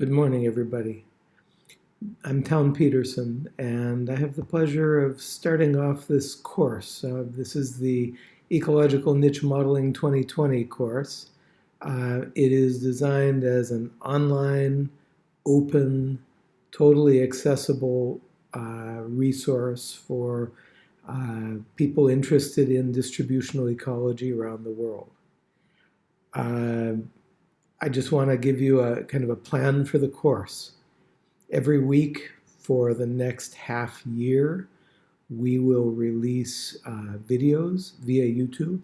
Good morning, everybody. I'm Town Peterson, and I have the pleasure of starting off this course. Uh, this is the Ecological Niche Modeling 2020 course. Uh, it is designed as an online, open, totally accessible uh, resource for uh, people interested in distributional ecology around the world. I just want to give you a kind of a plan for the course. Every week for the next half year, we will release uh, videos via YouTube.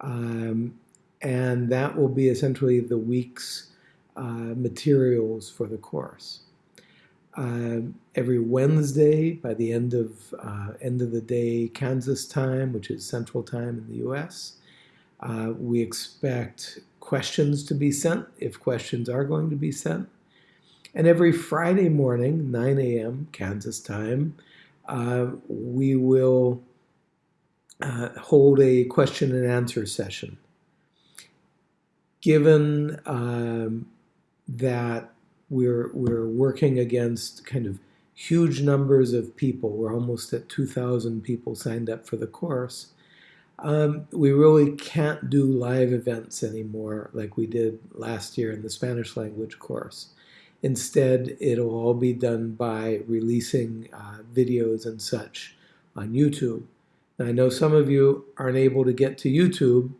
Um, and that will be essentially the week's uh, materials for the course. Uh, every Wednesday by the end of uh, end of the day Kansas time, which is Central Time in the U.S., uh, we expect questions to be sent if questions are going to be sent. And every Friday morning, 9 a.m. Kansas time, uh, we will uh, hold a question and answer session. Given um, that we're, we're working against kind of huge numbers of people, we're almost at 2,000 people signed up for the course, um, we really can't do live events anymore like we did last year in the Spanish language course. Instead, it'll all be done by releasing uh, videos and such on YouTube. Now, I know some of you aren't able to get to YouTube,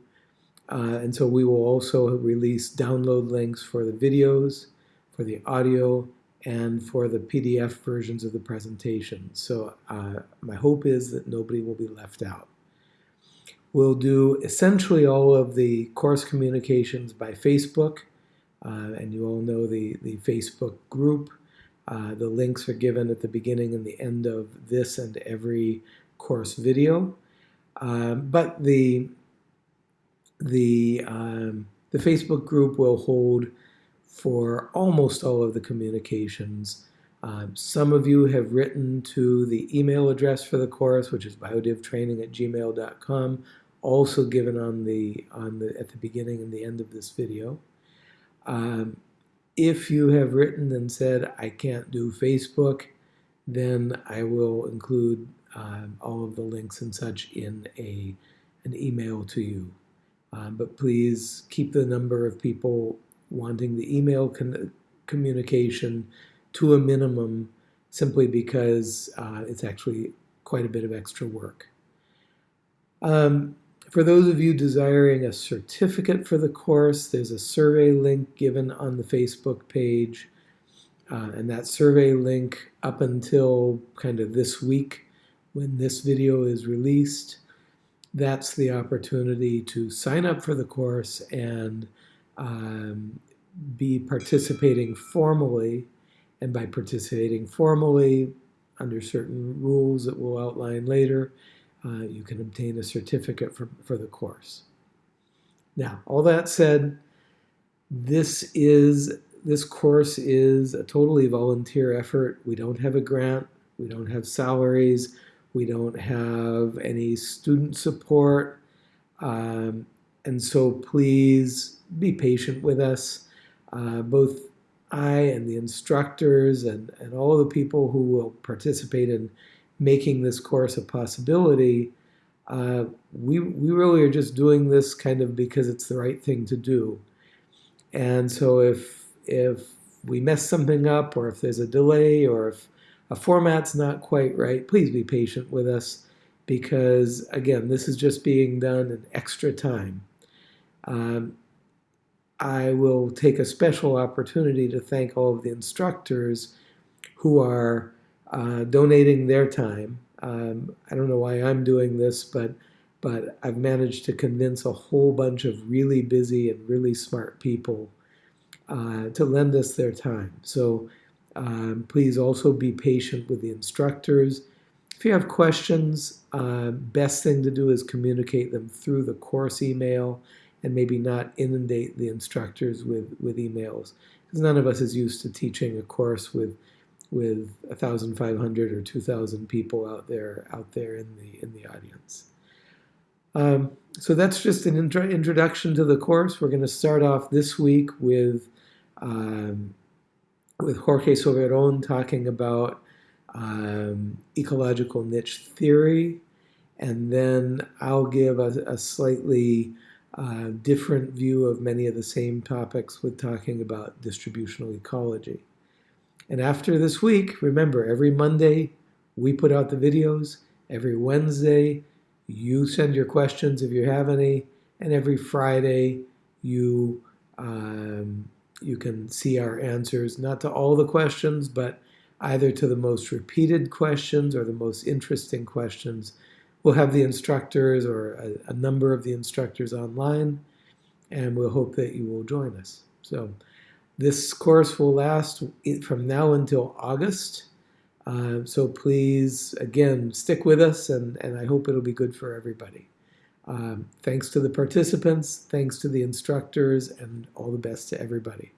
uh, and so we will also release download links for the videos, for the audio, and for the PDF versions of the presentation. So uh, my hope is that nobody will be left out. We'll do essentially all of the course communications by Facebook, uh, and you all know the, the Facebook group. Uh, the links are given at the beginning and the end of this and every course video. Um, but the, the, um, the Facebook group will hold for almost all of the communications. Um, some of you have written to the email address for the course, which is biodivtraining at gmail.com also given on the on the at the beginning and the end of this video. Um, if you have written and said I can't do Facebook, then I will include um, all of the links and such in a an email to you. Um, but please keep the number of people wanting the email communication to a minimum simply because uh, it's actually quite a bit of extra work. Um, for those of you desiring a certificate for the course, there's a survey link given on the Facebook page. Uh, and that survey link up until kind of this week when this video is released, that's the opportunity to sign up for the course and um, be participating formally. And by participating formally, under certain rules that we'll outline later, uh, you can obtain a certificate for, for the course. Now, all that said, this is this course is a totally volunteer effort. We don't have a grant. We don't have salaries. We don't have any student support. Um, and so please be patient with us. Uh, both I and the instructors and, and all the people who will participate in making this course a possibility, uh, we, we really are just doing this kind of because it's the right thing to do. And so if, if we mess something up or if there's a delay or if a format's not quite right, please be patient with us because, again, this is just being done in extra time. Um, I will take a special opportunity to thank all of the instructors who are uh, donating their time. Um, I don't know why I'm doing this, but but I've managed to convince a whole bunch of really busy and really smart people uh, to lend us their time. So um, please also be patient with the instructors. If you have questions, uh, best thing to do is communicate them through the course email and maybe not inundate the instructors with, with emails. Because none of us is used to teaching a course with with 1,500 or 2,000 people out there out there in the in the audience. Um, so that's just an intro introduction to the course. We're going to start off this week with um, with Jorge Soberon talking about um, ecological niche theory. And then I'll give a, a slightly uh, different view of many of the same topics with talking about distributional ecology. And after this week, remember, every Monday we put out the videos. Every Wednesday, you send your questions if you have any. And every Friday, you um, you can see our answers, not to all the questions, but either to the most repeated questions or the most interesting questions. We'll have the instructors or a, a number of the instructors online, and we'll hope that you will join us. So this course will last from now until August. Uh, so please, again, stick with us, and, and I hope it'll be good for everybody. Um, thanks to the participants, thanks to the instructors, and all the best to everybody.